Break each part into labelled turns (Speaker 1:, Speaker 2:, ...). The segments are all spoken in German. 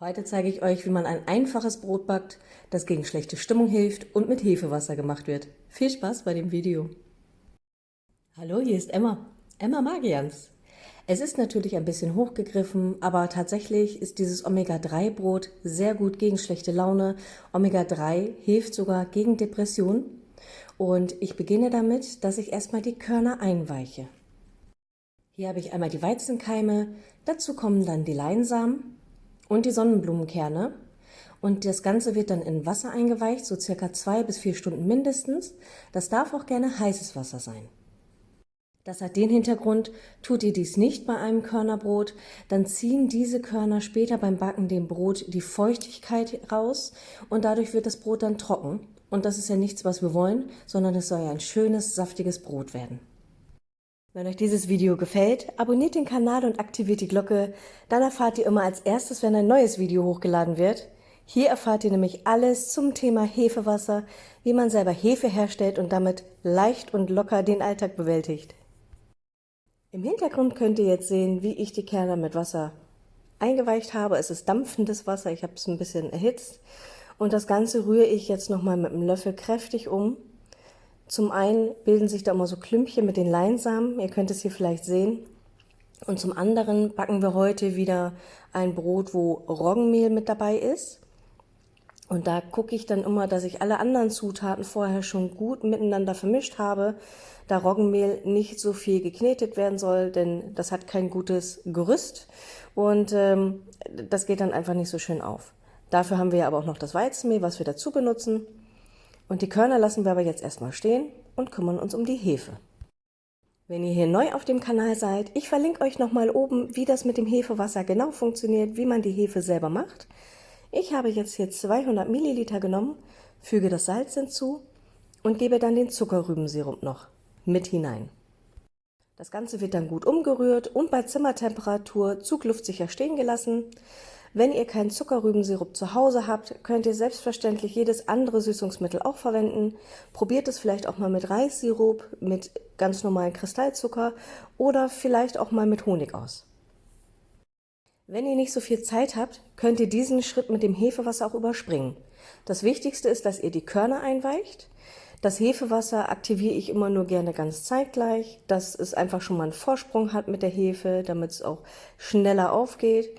Speaker 1: Heute zeige ich euch, wie man ein einfaches Brot backt, das gegen schlechte Stimmung hilft und mit Hefewasser gemacht wird. Viel Spaß bei dem Video. Hallo, hier ist Emma. Emma Magians. Es ist natürlich ein bisschen hochgegriffen, aber tatsächlich ist dieses Omega-3-Brot sehr gut gegen schlechte Laune. Omega-3 hilft sogar gegen Depression. Und ich beginne damit, dass ich erstmal die Körner einweiche. Hier habe ich einmal die Weizenkeime, dazu kommen dann die Leinsamen, und die Sonnenblumenkerne. Und das Ganze wird dann in Wasser eingeweicht, so circa zwei bis vier Stunden mindestens. Das darf auch gerne heißes Wasser sein. Das hat den Hintergrund, tut ihr dies nicht bei einem Körnerbrot, dann ziehen diese Körner später beim Backen dem Brot die Feuchtigkeit raus und dadurch wird das Brot dann trocken. Und das ist ja nichts, was wir wollen, sondern es soll ja ein schönes, saftiges Brot werden. Wenn euch dieses Video gefällt, abonniert den Kanal und aktiviert die Glocke, dann erfahrt ihr immer als erstes, wenn ein neues Video hochgeladen wird. Hier erfahrt ihr nämlich alles zum Thema Hefewasser, wie man selber Hefe herstellt und damit leicht und locker den Alltag bewältigt. Im Hintergrund könnt ihr jetzt sehen, wie ich die Kerne mit Wasser eingeweicht habe. Es ist dampfendes Wasser, ich habe es ein bisschen erhitzt. Und das Ganze rühre ich jetzt nochmal mit einem Löffel kräftig um zum einen bilden sich da immer so Klümpchen mit den Leinsamen, ihr könnt es hier vielleicht sehen. Und zum anderen backen wir heute wieder ein Brot, wo Roggenmehl mit dabei ist. Und da gucke ich dann immer, dass ich alle anderen Zutaten vorher schon gut miteinander vermischt habe, da Roggenmehl nicht so viel geknetet werden soll, denn das hat kein gutes Gerüst und ähm, das geht dann einfach nicht so schön auf. Dafür haben wir aber auch noch das Weizenmehl, was wir dazu benutzen. Und die Körner lassen wir aber jetzt erstmal stehen und kümmern uns um die Hefe. Wenn ihr hier neu auf dem Kanal seid, ich verlinke euch nochmal oben, wie das mit dem Hefewasser genau funktioniert, wie man die Hefe selber macht. Ich habe jetzt hier 200 Milliliter genommen, füge das Salz hinzu und gebe dann den Zuckerrübensirup noch mit hinein. Das Ganze wird dann gut umgerührt und bei Zimmertemperatur zugluftsicher stehen gelassen. Wenn ihr keinen Zuckerrübensirup zu Hause habt, könnt ihr selbstverständlich jedes andere Süßungsmittel auch verwenden. Probiert es vielleicht auch mal mit Reissirup, mit ganz normalen Kristallzucker oder vielleicht auch mal mit Honig aus. Wenn ihr nicht so viel Zeit habt, könnt ihr diesen Schritt mit dem Hefewasser auch überspringen. Das Wichtigste ist, dass ihr die Körner einweicht. Das Hefewasser aktiviere ich immer nur gerne ganz zeitgleich, dass es einfach schon mal einen Vorsprung hat mit der Hefe, damit es auch schneller aufgeht.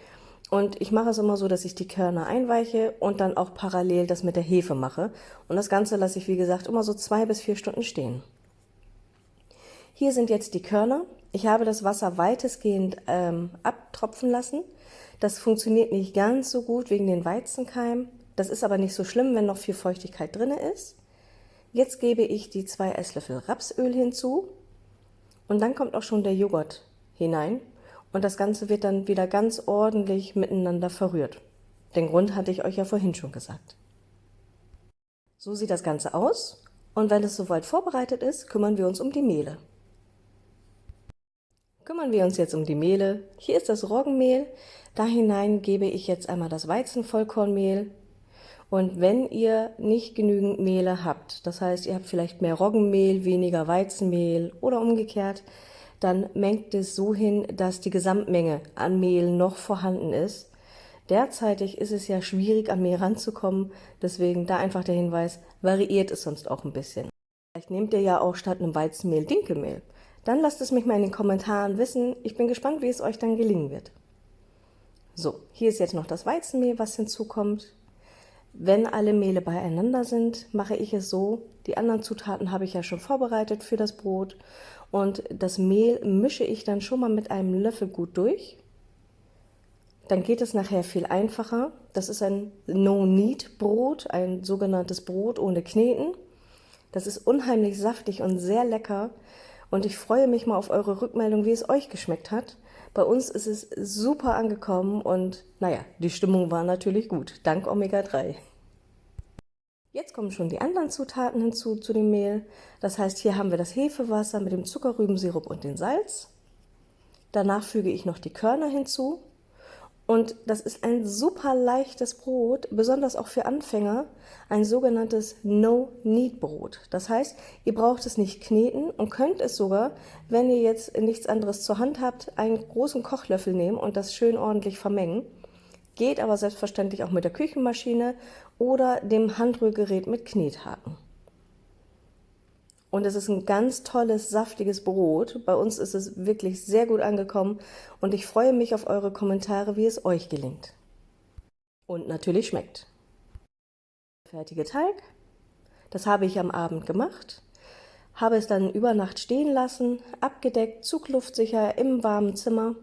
Speaker 1: Und ich mache es immer so, dass ich die Körner einweiche und dann auch parallel das mit der Hefe mache. Und das Ganze lasse ich, wie gesagt, immer so zwei bis vier Stunden stehen. Hier sind jetzt die Körner. Ich habe das Wasser weitestgehend ähm, abtropfen lassen. Das funktioniert nicht ganz so gut wegen den Weizenkeimen. Das ist aber nicht so schlimm, wenn noch viel Feuchtigkeit drin ist. Jetzt gebe ich die zwei Esslöffel Rapsöl hinzu und dann kommt auch schon der Joghurt hinein und das Ganze wird dann wieder ganz ordentlich miteinander verrührt. Den Grund hatte ich euch ja vorhin schon gesagt. So sieht das Ganze aus und wenn es soweit vorbereitet ist, kümmern wir uns um die Mehle. Kümmern wir uns jetzt um die Mehle. Hier ist das Roggenmehl. Da hinein gebe ich jetzt einmal das Weizenvollkornmehl. Und wenn ihr nicht genügend Mehle habt, das heißt, ihr habt vielleicht mehr Roggenmehl, weniger Weizenmehl oder umgekehrt, dann mengt es so hin, dass die Gesamtmenge an Mehl noch vorhanden ist. Derzeitig ist es ja schwierig, an Mehl ranzukommen, deswegen da einfach der Hinweis, variiert es sonst auch ein bisschen. Vielleicht nehmt ihr ja auch statt einem Weizenmehl Dinkelmehl. Dann lasst es mich mal in den Kommentaren wissen. Ich bin gespannt, wie es euch dann gelingen wird. So, hier ist jetzt noch das Weizenmehl, was hinzukommt. Wenn alle Mehle beieinander sind, mache ich es so, die anderen Zutaten habe ich ja schon vorbereitet für das Brot und das Mehl mische ich dann schon mal mit einem Löffel gut durch. Dann geht es nachher viel einfacher. Das ist ein No-Knead-Brot, ein sogenanntes Brot ohne Kneten. Das ist unheimlich saftig und sehr lecker und ich freue mich mal auf eure Rückmeldung, wie es euch geschmeckt hat. Bei uns ist es super angekommen und naja, die Stimmung war natürlich gut, dank Omega-3. Jetzt kommen schon die anderen Zutaten hinzu zu dem Mehl. Das heißt, hier haben wir das Hefewasser mit dem Zuckerrübensirup und dem Salz. Danach füge ich noch die Körner hinzu. Und das ist ein super leichtes Brot, besonders auch für Anfänger, ein sogenanntes No-Knead-Brot. Das heißt, ihr braucht es nicht kneten und könnt es sogar, wenn ihr jetzt nichts anderes zur Hand habt, einen großen Kochlöffel nehmen und das schön ordentlich vermengen. Geht aber selbstverständlich auch mit der Küchenmaschine oder dem Handrührgerät mit Knethaken. Und es ist ein ganz tolles, saftiges Brot. Bei uns ist es wirklich sehr gut angekommen und ich freue mich auf eure Kommentare, wie es euch gelingt. Und natürlich schmeckt. Fertige Teig. Das habe ich am Abend gemacht. Habe es dann über Nacht stehen lassen, abgedeckt, zugluftsicher im warmen Zimmer.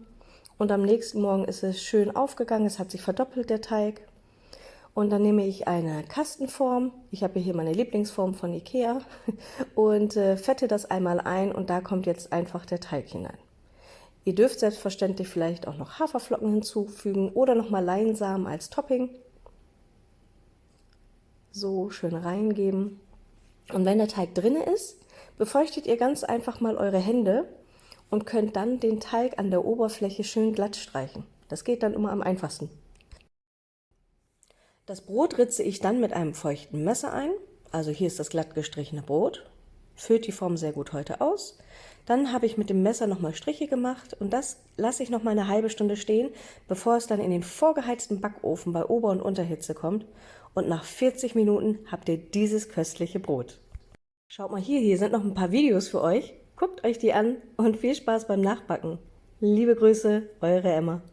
Speaker 1: Und am nächsten Morgen ist es schön aufgegangen, es hat sich verdoppelt, der Teig. Und dann nehme ich eine Kastenform, ich habe hier meine Lieblingsform von Ikea, und äh, fette das einmal ein und da kommt jetzt einfach der Teig hinein. Ihr dürft selbstverständlich vielleicht auch noch Haferflocken hinzufügen oder nochmal Leinsamen als Topping. So schön reingeben. Und wenn der Teig drin ist, befeuchtet ihr ganz einfach mal eure Hände und könnt dann den Teig an der Oberfläche schön glatt streichen. Das geht dann immer am einfachsten. Das Brot ritze ich dann mit einem feuchten Messer ein. Also hier ist das glatt gestrichene Brot. Füllt die Form sehr gut heute aus. Dann habe ich mit dem Messer nochmal Striche gemacht und das lasse ich nochmal eine halbe Stunde stehen, bevor es dann in den vorgeheizten Backofen bei Ober- und Unterhitze kommt. Und nach 40 Minuten habt ihr dieses köstliche Brot. Schaut mal hier, hier sind noch ein paar Videos für euch. Guckt euch die an und viel Spaß beim Nachbacken. Liebe Grüße, eure Emma.